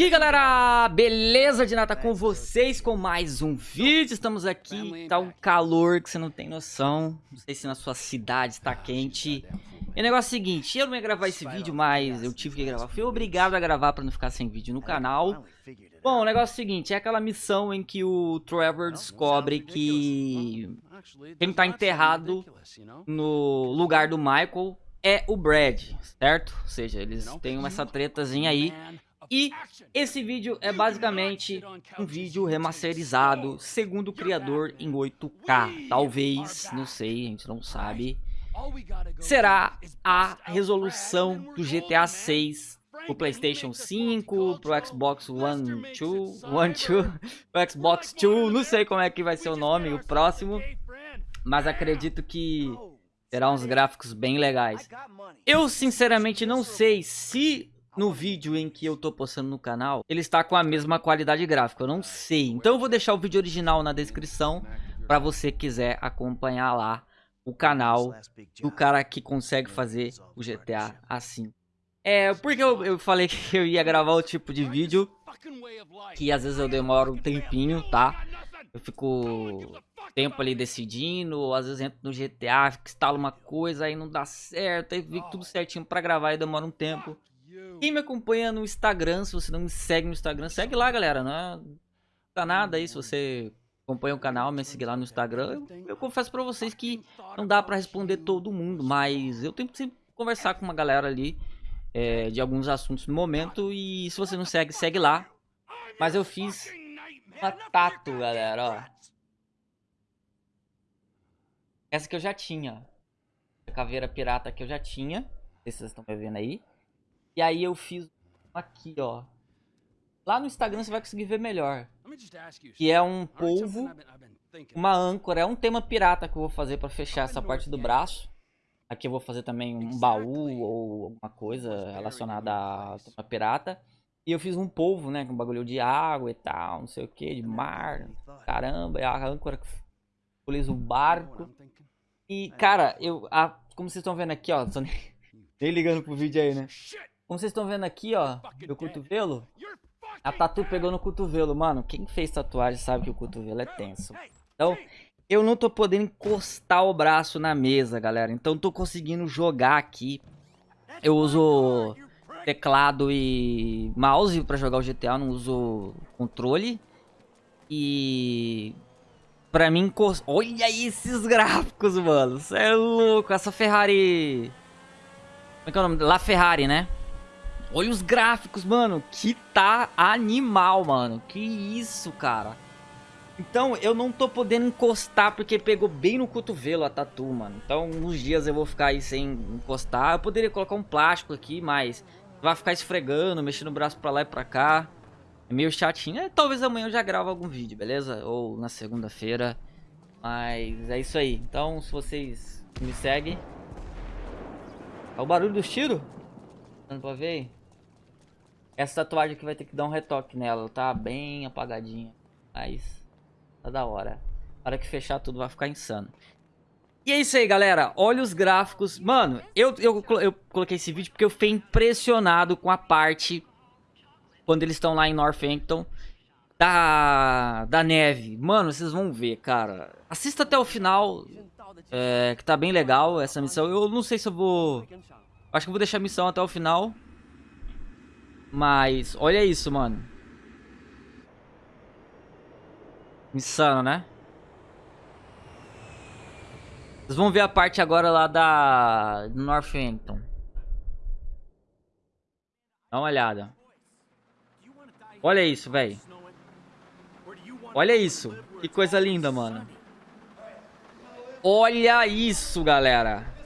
E aí galera, beleza de nada com vocês com mais um vídeo, estamos aqui, tá um calor que você não tem noção, não sei se na sua cidade está quente. E o negócio é o seguinte, eu não ia gravar esse vídeo, mas eu tive que gravar, fui obrigado a gravar para não ficar sem vídeo no canal. Bom, o negócio é o seguinte, é aquela missão em que o Trevor descobre que quem tá enterrado no lugar do Michael é o Brad, certo? Ou seja, eles têm essa tretazinha aí e esse vídeo é basicamente um vídeo remasterizado, segundo o criador, em 8K. Talvez, não sei, a gente não sabe. Será a resolução do GTA 6 pro Playstation 5, pro Xbox One 2, One 2, pro Xbox 2, não sei como é que vai ser o nome, o próximo. Mas acredito que terá uns gráficos bem legais. Eu sinceramente não sei se no vídeo em que eu tô postando no canal, ele está com a mesma qualidade gráfica, eu não sei. Então eu vou deixar o vídeo original na descrição para você quiser acompanhar lá o canal do cara que consegue fazer o GTA assim. É, porque eu, eu falei que eu ia gravar o tipo de vídeo que às vezes eu demoro um tempinho, tá? Eu fico tempo ali decidindo, ou às vezes entro no GTA, instalo uma coisa, aí não dá certo, aí fica tudo certinho pra gravar e demora um tempo. Quem me acompanha no Instagram, se você não me segue no Instagram, segue lá, galera. Não é tá nada aí se você acompanha o canal, me segue lá no Instagram. Eu, eu confesso pra vocês que não dá pra responder todo mundo, mas eu tento sempre conversar com uma galera ali é, de alguns assuntos no momento. E se você não segue, segue lá. Mas eu fiz uma tatu, galera, ó. Essa que eu já tinha. A caveira pirata que eu já tinha. Não sei se vocês estão vendo aí. E aí eu fiz aqui, ó. Lá no Instagram você vai conseguir ver melhor. Que é um polvo, uma âncora. É um tema pirata que eu vou fazer pra fechar essa parte do braço. Aqui eu vou fazer também um baú ou alguma coisa relacionada a tema pirata. E eu fiz um polvo, né? Com bagulho de água e tal, não sei o que, de mar. Caramba, é a âncora que simboliza o barco. E, cara, eu... A, como vocês estão vendo aqui, ó. Tô nem, nem ligando pro vídeo aí, né? Como vocês estão vendo aqui, ó, meu cotovelo, a tatu pegou no cotovelo. Mano, quem fez tatuagem sabe que o cotovelo é tenso. Então, eu não tô podendo encostar o braço na mesa, galera. Então, tô conseguindo jogar aqui. Eu uso teclado e mouse pra jogar o GTA, não uso controle. E... Pra mim, olha esses gráficos, mano. Você é louco. Essa Ferrari... Como é que é o nome? La Ferrari, né? Olha os gráficos, mano. Que tá animal, mano. Que isso, cara. Então, eu não tô podendo encostar porque pegou bem no cotovelo a tatu, mano. Então, uns dias eu vou ficar aí sem encostar. Eu poderia colocar um plástico aqui, mas vai ficar esfregando, mexendo o braço pra lá e pra cá. É meio chatinho. É, talvez amanhã eu já grave algum vídeo, beleza? Ou na segunda-feira. Mas é isso aí. Então, se vocês me seguem... É o barulho do tiro? Dando pra ver essa tatuagem aqui vai ter que dar um retoque nela. Tá bem apagadinha. Mas tá da hora. Na hora que fechar tudo vai ficar insano. E é isso aí, galera. Olha os gráficos. Mano, eu, eu, eu coloquei esse vídeo porque eu fiquei impressionado com a parte... Quando eles estão lá em Northampton. Da, da neve. Mano, vocês vão ver, cara. Assista até o final. É, que tá bem legal essa missão. Eu não sei se eu vou... Acho que eu vou deixar a missão até o final. Mas, olha isso, mano. Insano, né? Vocês vão ver a parte agora lá da Northampton. Dá uma olhada. Olha isso, velho. Olha isso. Que coisa linda, mano. Olha isso, galera.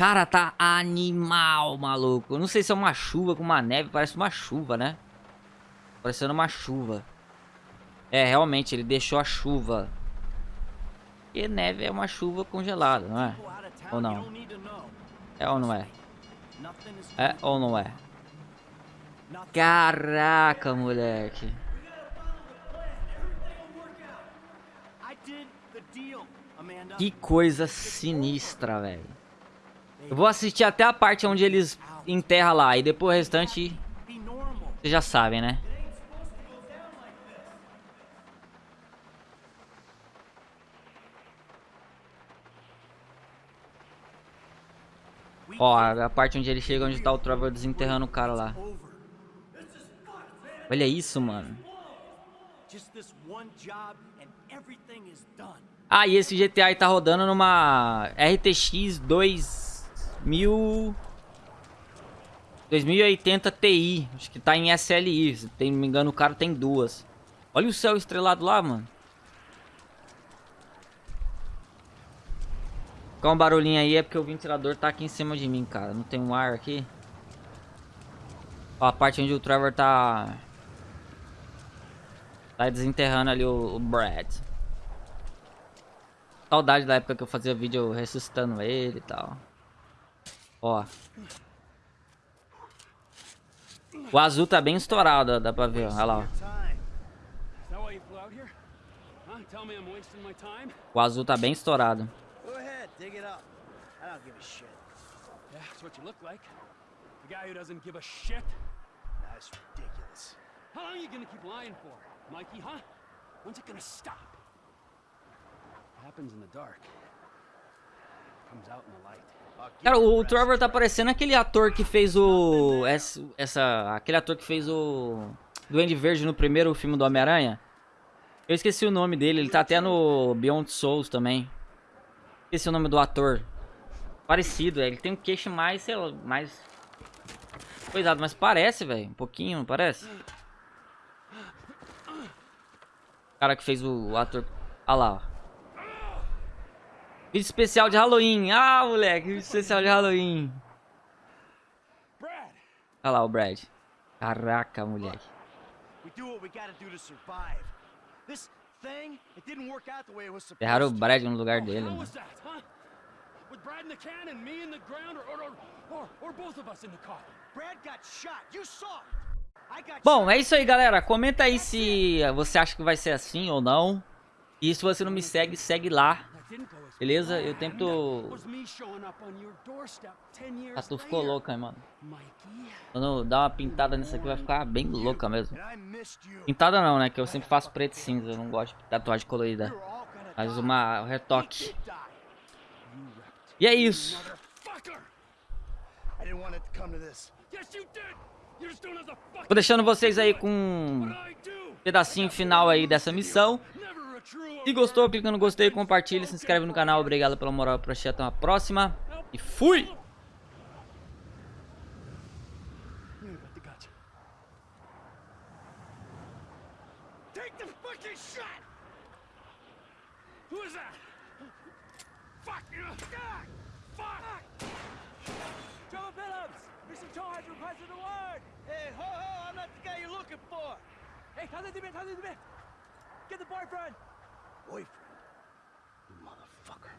Cara, tá animal, maluco. Eu não sei se é uma chuva com uma neve. Parece uma chuva, né? Parecendo uma chuva. É, realmente, ele deixou a chuva. E neve é uma chuva congelada, não é? Ou não? É ou não é? É ou não é? Caraca, moleque. Que coisa sinistra, velho. Eu vou assistir até a parte onde eles enterram lá. E depois o restante Vocês já sabem, né? Ó, a parte onde ele chega, onde tá o Trevor desenterrando o cara lá. Olha isso, mano. Ah, e esse GTA tá rodando numa RTX 2000... 2080 Ti. Acho que tá em SLI. Se não me engano, o cara tem duas. Olha o céu estrelado lá, mano. Ficar um barulhinho aí é porque o ventilador tá aqui em cima de mim, cara. Não tem um ar aqui. Ó, a parte onde o Trevor tá... Tá desenterrando ali o, o Brad. Saudade da época que eu fazia vídeo ressuscitando ele e tal. Ó. O azul tá bem estourado, dá pra ver, olha lá. O azul tá bem estourado. Dig it up. I don't give a shit. Yeah, that's what you look like. The guy who doesn't give a shit. That's ridiculous. How long are you gonna keep lying for, Mikey, huh? When's it gonna stop? What happens in the dark comes out in the light. Cara, o Trevor tá parecendo aquele ator que fez o... Essa... Aquele ator que fez o... Duende Verde no primeiro filme do Homem-Aranha. Eu esqueci o nome dele, ele tá até no Beyond Souls também. Esqueci o nome do ator. Parecido, ele tem um queixo mais, sei lá, mais... Cuidado, mas parece, velho. Um pouquinho, não parece? O cara que fez o, o ator... Ah lá, ó. Vídeo especial de Halloween. Ah, moleque, vídeo especial de Halloween. Olha lá o Brad. Caraca, moleque. We do what we gotta do to survive. This Derraram o Brad no lugar dele, mano. Bom, é isso aí, galera. Comenta aí se você acha que vai ser assim ou não. E se você não me segue, segue lá. Beleza? Eu tento... Ah, tu ficou louca, mano. Quando dá uma pintada nisso aqui, vai ficar bem louca mesmo. Pintada não, né? Que eu sempre faço preto e cinza. Eu não gosto de tatuagem colorida. Mas uma um retoque. E é isso. Vou deixando vocês aí com um pedacinho final aí dessa missão. Se gostou, clica no gostei, compartilha, se inscreve no canal. Obrigado pela moral pra assistir. Até uma próxima. E fui! Hey, ho, ho, I'm not the guy you're looking for. Hey, Get the boyfriend! Boyfriend. You motherfucker.